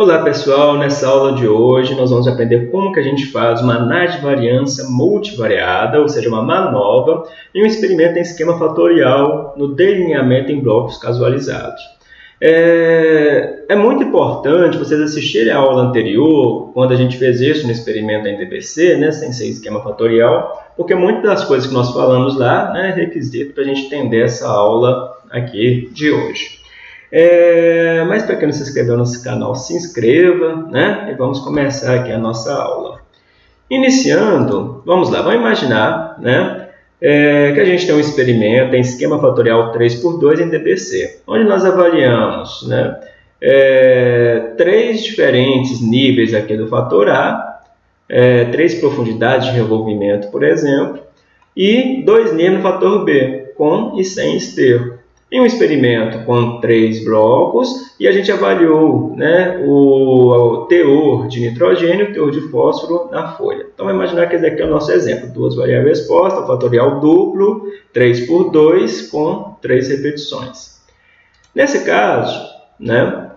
Olá pessoal, nessa aula de hoje nós vamos aprender como que a gente faz uma análise de variância multivariada, ou seja, uma manova, em um experimento em esquema fatorial no delineamento em blocos casualizados. É, é, muito importante vocês assistirem a aula anterior, quando a gente fez isso no experimento em DPC, né, sem ser esquema fatorial, porque muitas das coisas que nós falamos lá né, é requisito para a gente entender essa aula aqui de hoje. É, mas para quem não se inscreveu no nosso canal, se inscreva, né? E vamos começar aqui a nossa aula. Iniciando, vamos lá, vamos imaginar, né? É, que a gente tem um experimento em esquema fatorial 3x2 em DPC, onde nós avaliamos, né? É, três diferentes níveis aqui do fator A, é, três profundidades de revolvimento, por exemplo, e dois níveis no fator B, com e sem esterco em um experimento com três blocos e a gente avaliou né, o, o teor de nitrogênio e o teor de fósforo na folha. Então, vamos imaginar que esse aqui é o nosso exemplo. Duas variáveis postas, fatorial duplo, 3 por 2, com três repetições. Nesse caso, né,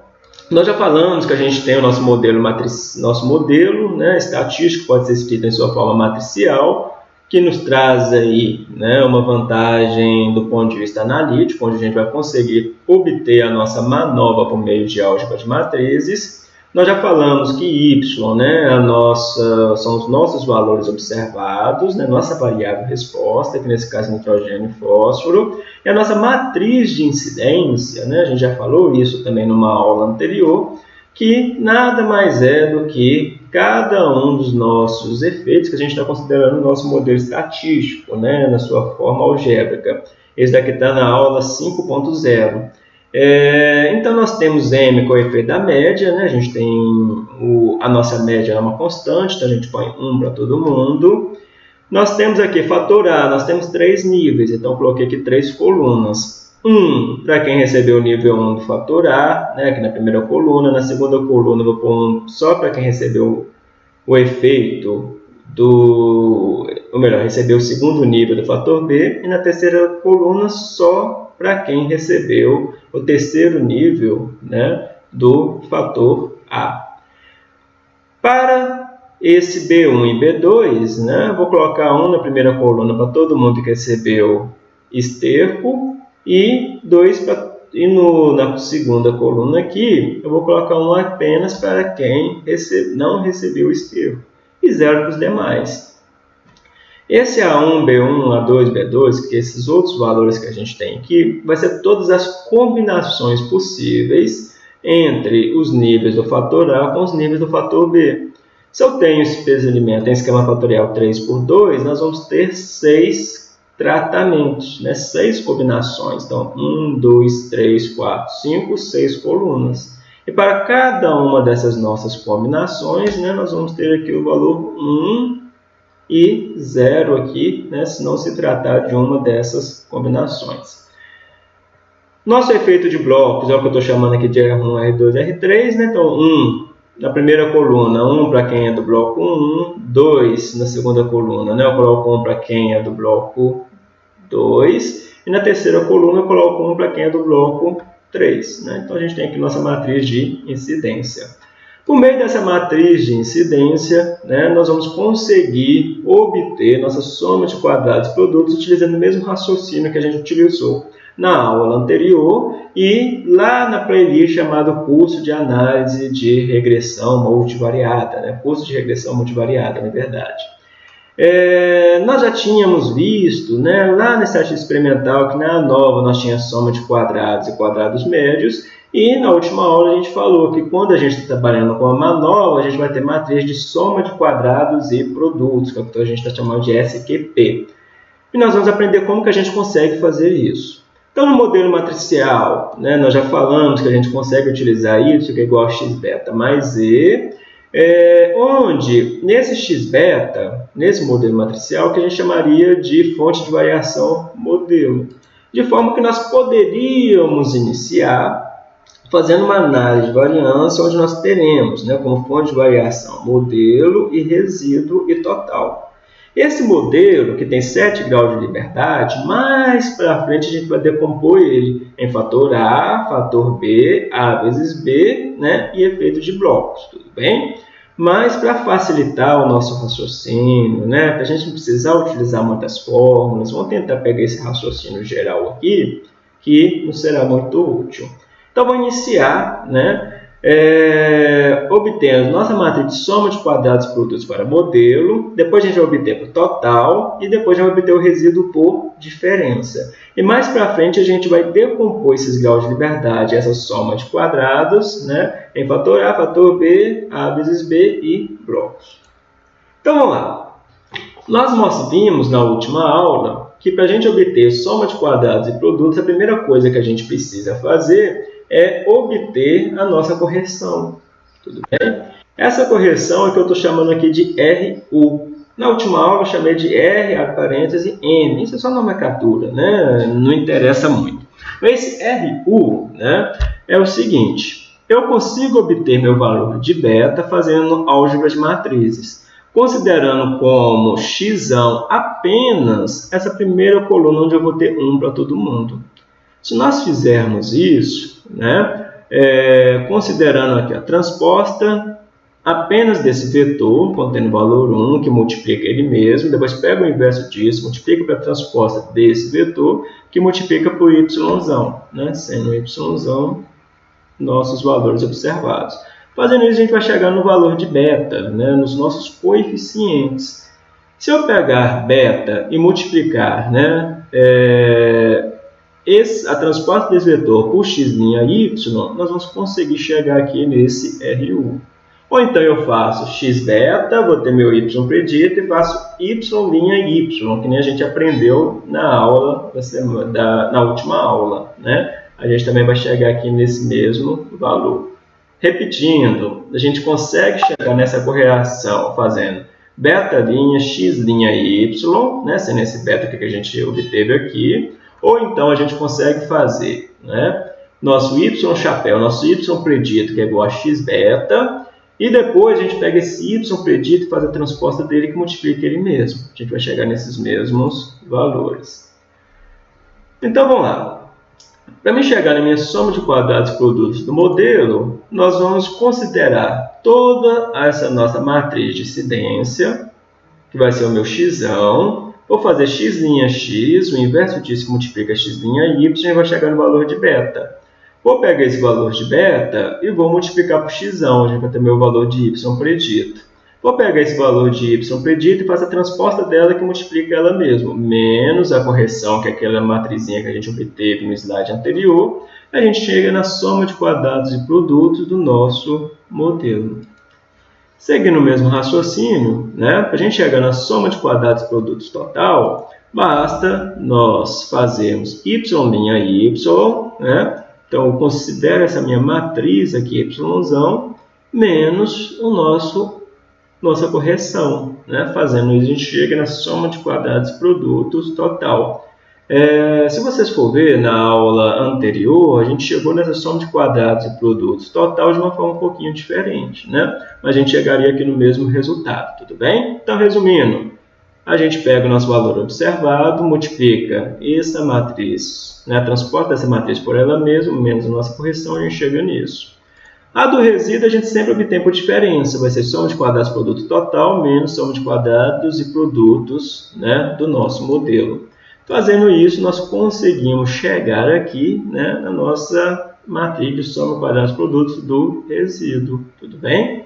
nós já falamos que a gente tem o nosso modelo, matriz, nosso modelo né, estatístico, pode ser escrito em sua forma matricial, que nos traz aí né, uma vantagem do ponto de vista analítico, onde a gente vai conseguir obter a nossa manobra por meio de álgebra de matrizes. Nós já falamos que y né, a nossa, são os nossos valores observados, né, nossa variável resposta, que nesse caso é nitrogênio e fósforo, e a nossa matriz de incidência, né, a gente já falou isso também numa aula anterior, que nada mais é do que cada um dos nossos efeitos que a gente está considerando no nosso modelo estatístico, né, na sua forma algébrica. Esse daqui está na aula 5.0. É, então, nós temos M com o efeito da média, né? a gente tem o, a nossa média é uma constante, então a gente põe 1 para todo mundo. Nós temos aqui fator A, nós temos três níveis, então coloquei aqui três colunas. 1 para quem recebeu o nível 1 do fator A, né, aqui na primeira coluna. Na segunda coluna, vou pôr um só para quem recebeu o efeito do. Ou melhor, recebeu o segundo nível do fator B. E na terceira coluna, só para quem recebeu o terceiro nível né, do fator A. Para esse B1 e B2, né, vou colocar 1 na primeira coluna para todo mundo que recebeu esterco e 2 para e no, na segunda coluna aqui, eu vou colocar um apenas para quem recebe, não recebeu o esterco e zero para os demais. Esse A1, B1, A2, B2, que esses outros valores que a gente tem aqui, vai ser todas as combinações possíveis entre os níveis do fator A com os níveis do fator B. Se eu tenho esse peso de alimento em esquema fatorial 3 por 2, nós vamos ter 6 tratamentos, né? seis combinações. Então, 1, 2, 3, 4, 5, 6 colunas. E para cada uma dessas nossas combinações, né, nós vamos ter aqui o valor 1 e 0 aqui, né, se não se tratar de uma dessas combinações. Nosso efeito de blocos é o que eu estou chamando aqui de R1, R2, R3. Né? Então, 1 na primeira coluna, 1 para quem é do bloco 1, 2 na segunda coluna, né? eu coloco 1 para quem é do bloco 2. E na terceira coluna eu coloco 1 para quem é do bloco 3. Né? Então a gente tem aqui nossa matriz de incidência. Por meio dessa matriz de incidência, né, nós vamos conseguir obter nossa soma de quadrados e produtos utilizando o mesmo raciocínio que a gente utilizou na aula anterior e lá na playlist chamado curso de análise de regressão multivariada, né? curso de regressão multivariada, na verdade. É, nós já tínhamos visto né, lá na estatística experimental que na nova nós tínhamos soma de quadrados e quadrados médios e na última aula a gente falou que quando a gente está trabalhando com a manova, a gente vai ter matriz de soma de quadrados e produtos, que é o que a gente está chamando de SQP. E nós vamos aprender como que a gente consegue fazer isso. Então, no modelo matricial, né, nós já falamos que a gente consegue utilizar y, que é igual a x beta mais e, é, onde nesse x beta, nesse modelo matricial, que a gente chamaria de fonte de variação modelo. De forma que nós poderíamos iniciar fazendo uma análise de variância, onde nós teremos né, como fonte de variação modelo e resíduo e total. Esse modelo, que tem 7 graus de liberdade, mais para frente a gente vai decompor ele em fator A, fator B, A vezes B né, e efeito de blocos, tudo bem? Mas para facilitar o nosso raciocínio, né, para a gente não precisar utilizar muitas fórmulas, vamos tentar pegar esse raciocínio geral aqui, que não será muito útil. Então, vou iniciar né, é, obtendo nossa matriz de soma de quadrados produtos para modelo, depois a gente vai obter o total e depois a gente vai obter o resíduo por diferença. E mais para frente a gente vai decompor esses graus de liberdade, essa soma de quadrados, né, em fator A, fator B, A vezes B e blocos. Então vamos lá. Nós vimos na última aula que para a gente obter soma de quadrados e produtos, a primeira coisa que a gente precisa fazer é obter a nossa correção. Tudo bem? Essa correção é que eu estou chamando aqui de RU. Na última aula eu chamei de R, a parêntese, N. Isso é só nomenclatura, né? não interessa muito. Esse RU né, é o seguinte, eu consigo obter meu valor de beta fazendo álgebra de matrizes, considerando como x apenas essa primeira coluna onde eu vou ter 1 para todo mundo. Se nós fizermos isso, né, é, considerando aqui a transposta apenas desse vetor, contendo valor 1, que multiplica ele mesmo, depois pega o inverso disso, multiplica para a transposta desse vetor, que multiplica por y, né, sendo y nossos valores observados. Fazendo isso, a gente vai chegar no valor de beta, né, nos nossos coeficientes. Se eu pegar beta e multiplicar né, é, esse, a transposta desse vetor por x' y, nós vamos conseguir chegar aqui nesse RU. Ou então eu faço x beta, vou ter meu y predito e faço y' y, que nem a gente aprendeu na aula da, semana, da na última aula. Né? A gente também vai chegar aqui nesse mesmo valor. Repetindo, a gente consegue chegar nessa correlação fazendo beta' x' y, né? sendo esse beta que a gente obteve aqui, ou então a gente consegue fazer né, nosso y chapéu, nosso y predito, que é igual a x beta, e depois a gente pega esse y predito e faz a transposta dele que multiplica ele mesmo. A gente vai chegar nesses mesmos valores. Então vamos lá. Para me chegar na minha soma de quadrados produtos do modelo, nós vamos considerar toda essa nossa matriz de incidência, que vai ser o meu x, Vou fazer x' x, o inverso disso que multiplica x' y, e vai chegar no valor de beta. Vou pegar esse valor de beta e vou multiplicar por x, gente vai ter meu valor de y predito. Vou pegar esse valor de y predito e faço a transposta dela que multiplica ela mesma, menos a correção, que é aquela matrizinha que a gente obteve no slide anterior, a gente chega na soma de quadrados e produtos do nosso modelo. Seguindo o mesmo raciocínio, né, para a gente chegar na soma de quadrados e produtos total, basta nós fazermos y' y, né? então eu considero essa minha matriz aqui, y, menos o nosso, nossa correção. Né? Fazendo isso, a gente chega na soma de quadrados e produtos total. É, se vocês for ver na aula anterior, a gente chegou nessa soma de quadrados e produtos total de uma forma um pouquinho diferente, né? Mas a gente chegaria aqui no mesmo resultado, tudo bem? Então, resumindo, a gente pega o nosso valor observado, multiplica essa matriz, né, transporta essa matriz por ela mesma, menos a nossa correção, a gente chega nisso. A do resíduo a gente sempre obtém por diferença, vai ser soma de quadrados produto total menos soma de quadrados e produtos né, do nosso modelo. Fazendo isso, nós conseguimos chegar aqui né, na nossa matriz de soma quadrados produtos do resíduo. Tudo bem?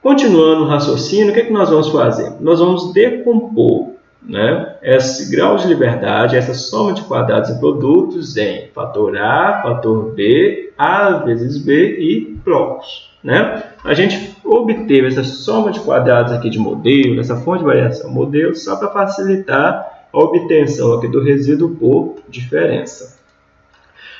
Continuando o raciocínio, o que, é que nós vamos fazer? Nós vamos decompor né, esse grau de liberdade, essa soma de quadrados e produtos em fator A, fator B, A vezes B e blocos. Né? A gente obteve essa soma de quadrados aqui de modelo, essa fonte de variação modelo, só para facilitar a obtenção aqui do resíduo por diferença.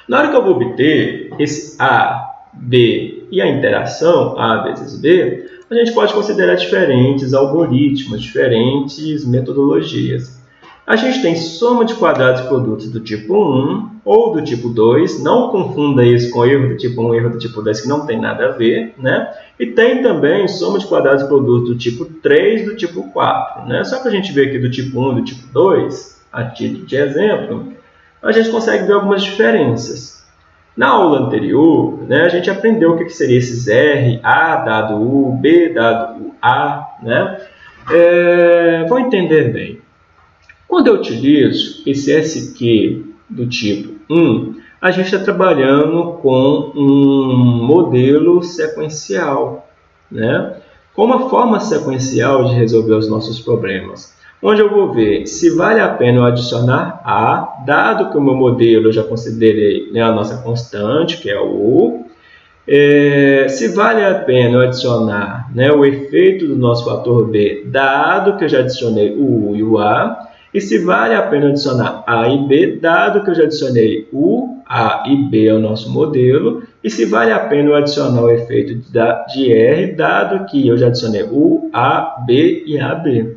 Na hora que eu vou obter esse A, B e a interação A vezes B, a gente pode considerar diferentes algoritmos, diferentes metodologias. A gente tem soma de quadrados e produtos do tipo 1 ou do tipo 2. Não confunda isso com erro do tipo 1 e erro do tipo 2, que não tem nada a ver. Né? E tem também soma de quadrados e produtos do tipo 3 e do tipo 4. Né? Só para a gente ver aqui do tipo 1 e do tipo 2, a título de exemplo, a gente consegue ver algumas diferenças. Na aula anterior, né, a gente aprendeu o que, que seria esses R, A dado U, B dado A. Né? É, vou entender bem. Quando eu utilizo esse SQ do tipo 1, a gente está trabalhando com um modelo sequencial, né? com uma forma sequencial de resolver os nossos problemas, onde eu vou ver se vale a pena eu adicionar A, dado que o meu modelo eu já considerei né, a nossa constante, que é o é, se vale a pena eu adicionar né, o efeito do nosso fator B, dado que eu já adicionei o U e o A, e se vale a pena adicionar A e B, dado que eu já adicionei U, A e B ao nosso modelo, e se vale a pena eu adicionar o efeito de R, dado que eu já adicionei U, A, B e AB.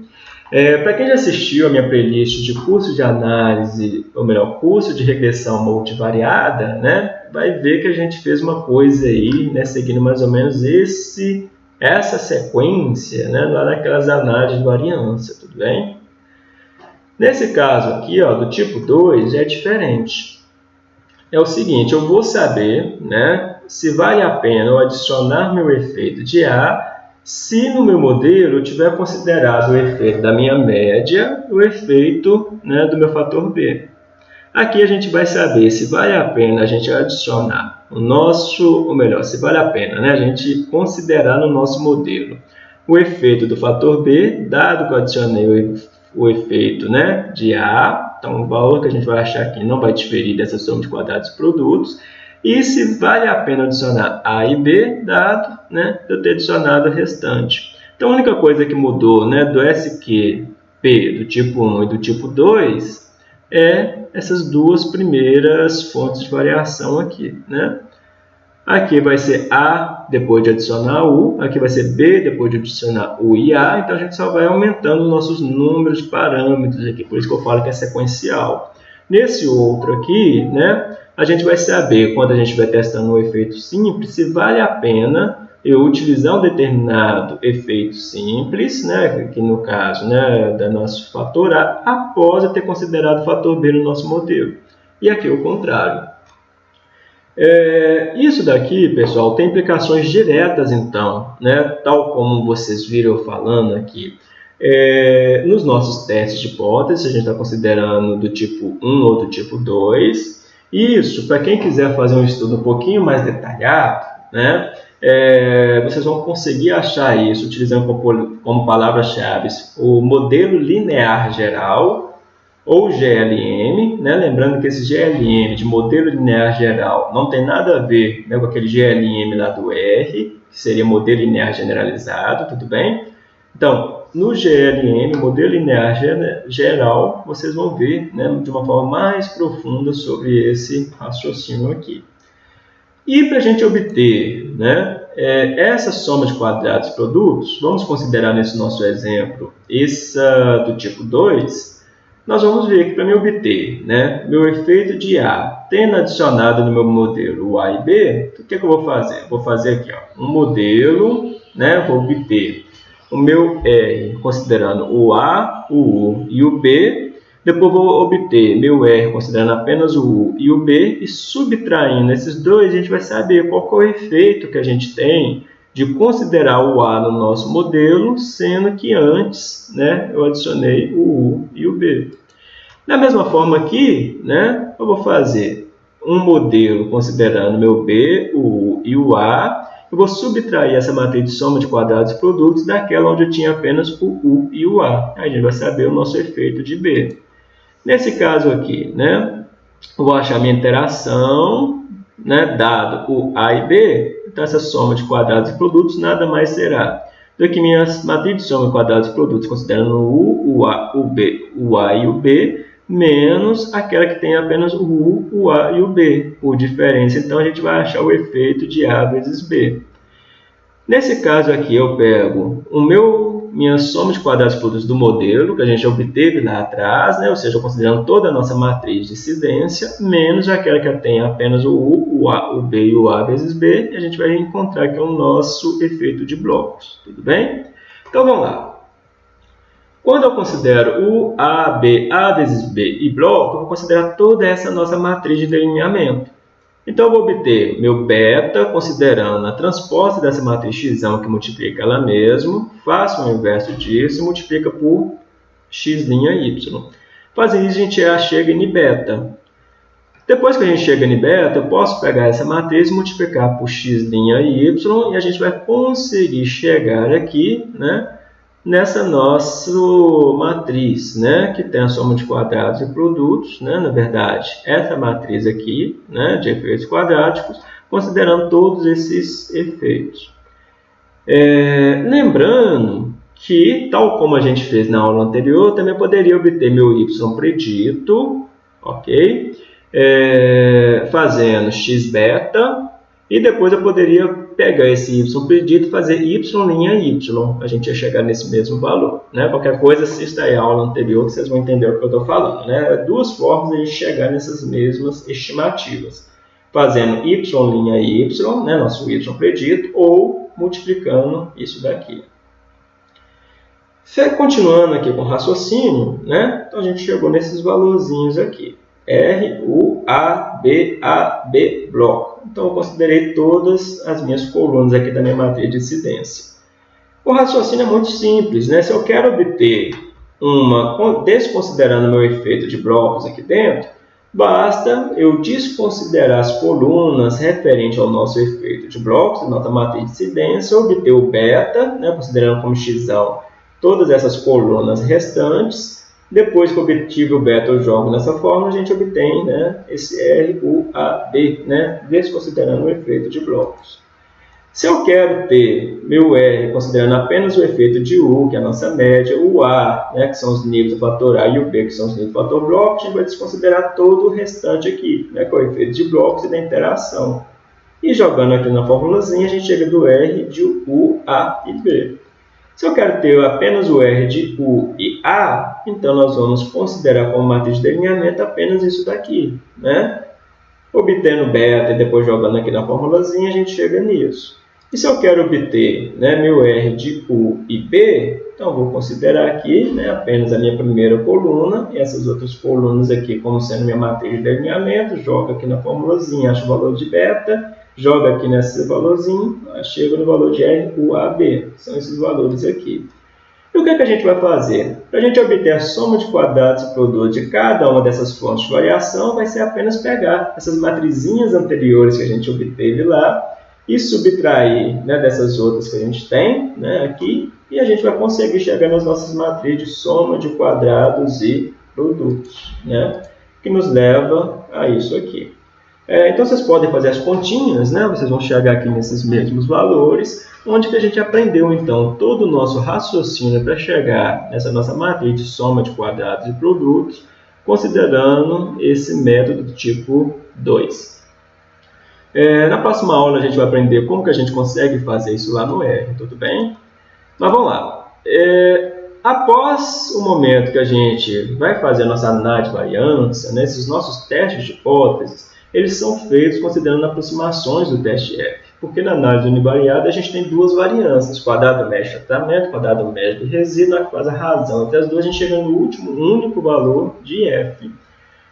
É, Para quem já assistiu a minha playlist de curso de análise, ou melhor, curso de regressão multivariada, né, vai ver que a gente fez uma coisa aí, né, seguindo mais ou menos esse, essa sequência né, lá naquelas análises de variância, tudo bem? Nesse caso aqui, ó, do tipo 2, é diferente. É o seguinte, eu vou saber né, se vale a pena eu adicionar meu efeito de A se no meu modelo eu tiver considerado o efeito da minha média o efeito né, do meu fator B. Aqui a gente vai saber se vale a pena a gente adicionar o nosso, ou melhor, se vale a pena né, a gente considerar no nosso modelo o efeito do fator B, dado que eu adicionei o efeito né, de A, então o valor que a gente vai achar aqui não vai diferir dessa soma de quadrados e produtos, e se vale a pena adicionar A e B, dado né, eu ter adicionado o restante. Então a única coisa que mudou né, do SQP do tipo 1 e do tipo 2 é essas duas primeiras fontes de variação aqui. Né? Aqui vai ser A depois de adicionar U, aqui vai ser B depois de adicionar U e A, então a gente só vai aumentando os nossos números de parâmetros aqui, por isso que eu falo que é sequencial. Nesse outro aqui, né, a gente vai saber, quando a gente vai testando um efeito simples, se vale a pena eu utilizar um determinado efeito simples, né, que no caso né, da nosso fator A, após eu ter considerado o fator B no nosso modelo. E aqui o contrário. É, isso daqui, pessoal, tem implicações diretas, então, né? tal como vocês viram falando aqui. É, nos nossos testes de hipótese, a gente está considerando do tipo 1 ou do tipo 2. Isso, para quem quiser fazer um estudo um pouquinho mais detalhado, né? É, vocês vão conseguir achar isso utilizando como, como palavras-chave o modelo linear geral, ou GLM, né? lembrando que esse GLM de modelo linear geral não tem nada a ver né, com aquele GLM lá do R, que seria modelo linear generalizado, tudo bem? Então, no GLM, modelo linear geral, vocês vão ver né, de uma forma mais profunda sobre esse raciocínio aqui. E para a gente obter né, é, essa soma de quadrados e produtos, vamos considerar nesse nosso exemplo essa do tipo 2, nós vamos ver que para me obter né, meu efeito de A, tendo adicionado no meu modelo o A e B, o que, é que eu vou fazer? Vou fazer aqui ó, um modelo, né, vou obter o meu R considerando o A, o U e o B, depois vou obter meu R considerando apenas o U e o B, e subtraindo esses dois, a gente vai saber qual é o efeito que a gente tem de considerar o A no nosso modelo, sendo que antes né, eu adicionei o U e o B. Da mesma forma aqui, né, eu vou fazer um modelo considerando meu B, o U e o A, eu vou subtrair essa matriz de soma de quadrados e produtos daquela onde eu tinha apenas o U e o A. Aí a gente vai saber o nosso efeito de B. Nesse caso aqui, né, eu vou achar minha interação, né, dado o A e B, então, essa soma de quadrados e produtos nada mais será do que minha matriz de soma de quadrados e produtos, considerando o U, o A, o B, o A e o B, menos aquela que tem apenas o U, o A e o B, por diferença. Então, a gente vai achar o efeito de A vezes B. Nesse caso aqui, eu pego o meu, minha soma de quadrados produtos do modelo, que a gente obteve lá atrás, né? ou seja, considerando toda a nossa matriz de incidência, menos aquela que tem apenas o U, o, a, o B e o A vezes B, e a gente vai encontrar que é o nosso efeito de blocos, tudo bem? Então vamos lá. Quando eu considero o A, B, A vezes B e bloco, eu vou considerar toda essa nossa matriz de delineamento. Então, eu vou obter meu beta, considerando a transposta dessa matriz x que multiplica ela mesma, faço o inverso disso e multiplica por x' y. Fazendo isso, a gente chega em beta. Depois que a gente chega em beta, eu posso pegar essa matriz e multiplicar por x' y e a gente vai conseguir chegar aqui, né? Nessa nossa matriz, né, que tem a soma de quadrados e produtos, né, na verdade, essa matriz aqui, né, de efeitos quadráticos, considerando todos esses efeitos. É, lembrando que, tal como a gente fez na aula anterior, também poderia obter meu y predito, ok? É, fazendo x beta, e depois eu poderia pegar esse y predito e fazer y' y. A gente ia chegar nesse mesmo valor. Né? Qualquer coisa, assista aí a aula anterior que vocês vão entender o que eu estou falando. Né? Duas formas de chegar nessas mesmas estimativas. Fazendo y' y, né? nosso y predito, ou multiplicando isso daqui. Continuando aqui com o raciocínio, né? então a gente chegou nesses valorzinhos aqui. R, U, A, B, A, B, bloco. Então, eu considerei todas as minhas colunas aqui da minha matriz de incidência. O raciocínio é muito simples. Né? Se eu quero obter uma, desconsiderando meu efeito de blocos aqui dentro, basta eu desconsiderar as colunas referentes ao nosso efeito de blocos, da nossa matriz de incidência, obter o beta, né, considerando como x todas essas colunas restantes, depois que obtive o beta eu jogo nessa forma, a gente obtém né, esse R, U, A, B, né, desconsiderando o efeito de blocos. Se eu quero ter meu R considerando apenas o efeito de U, que é a nossa média, o A, né, que são os níveis do fator A, e o B, que são os níveis do fator bloco, a gente vai desconsiderar todo o restante aqui, né, que é o efeito de blocos e da interação. E jogando aqui na formulazinha, a gente chega do R de U, A e B. Se eu quero ter apenas o R de U e A, então nós vamos considerar como matriz de delineamento apenas isso daqui. Né? Obtendo beta e depois jogando aqui na formulazinha, a gente chega nisso. E se eu quero obter né, meu R de U e B, então vou considerar aqui né, apenas a minha primeira coluna e essas outras colunas aqui como sendo minha matriz de delineamento, jogo aqui na formulazinha, acho o valor de beta joga aqui nesse valorzinho, chega no valor de R, U, A, B. São esses valores aqui. E o que, é que a gente vai fazer? Para a gente obter a soma de quadrados e produto de cada uma dessas fontes de variação, vai ser apenas pegar essas matrizinhas anteriores que a gente obteve lá e subtrair né, dessas outras que a gente tem né, aqui, e a gente vai conseguir chegar nas nossas matrizes de soma de quadrados e produtos, né, que nos leva a isso aqui. É, então vocês podem fazer as continhas, né? vocês vão chegar aqui nesses mesmos valores, onde que a gente aprendeu então todo o nosso raciocínio para chegar nessa nossa matriz de soma de quadrados e produtos, considerando esse método do tipo 2. É, na próxima aula a gente vai aprender como que a gente consegue fazer isso lá no R, tudo bem? Mas vamos lá. É, após o momento que a gente vai fazer a nossa análise de variância, né, nossos testes de hipóteses, eles são feitos considerando aproximações do teste F. Porque na análise univariada a gente tem duas variâncias, quadrado médio de tratamento, quadrado médio de resíduo, que faz a razão entre as duas, a gente chega no último único valor de F.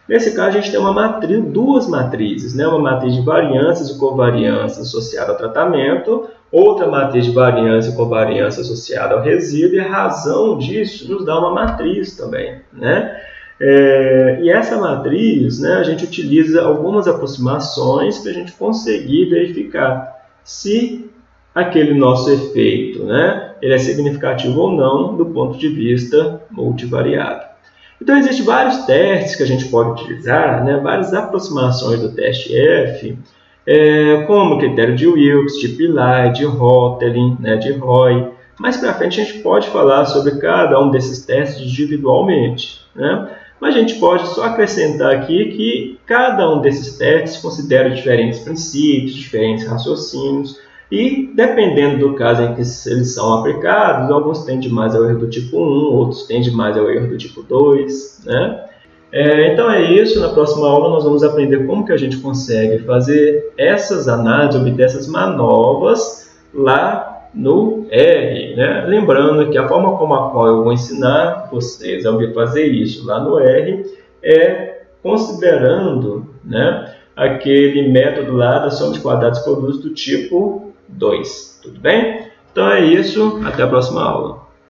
Nesse caso, a gente tem uma matriz, duas matrizes, né? uma matriz de variâncias e covariância associada ao tratamento, outra matriz de variância e covariância associada ao resíduo, e a razão disso nos dá uma matriz também. Né? É, e essa matriz, né, a gente utiliza algumas aproximações para a gente conseguir verificar se aquele nosso efeito né, ele é significativo ou não do ponto de vista multivariado. Então, existem vários testes que a gente pode utilizar, né, várias aproximações do teste F, é, como o critério de Wilks, de Pillai, de Hotelin, né, de Roy. Mais para frente, a gente pode falar sobre cada um desses testes individualmente. Né? Mas a gente pode só acrescentar aqui que cada um desses testes considera diferentes princípios, diferentes raciocínios, E dependendo do caso em que eles são aplicados, alguns tendem mais ao erro do tipo 1, outros tendem mais ao erro do tipo 2. Né? É, então é isso, na próxima aula nós vamos aprender como que a gente consegue fazer essas análises, obter essas manobras lá no R. Né? Lembrando que a forma como a qual eu vou ensinar vocês a fazer isso lá no R é considerando né, aquele método lá da soma de quadrados produtos do tipo 2. Tudo bem? Então é isso, até a próxima aula.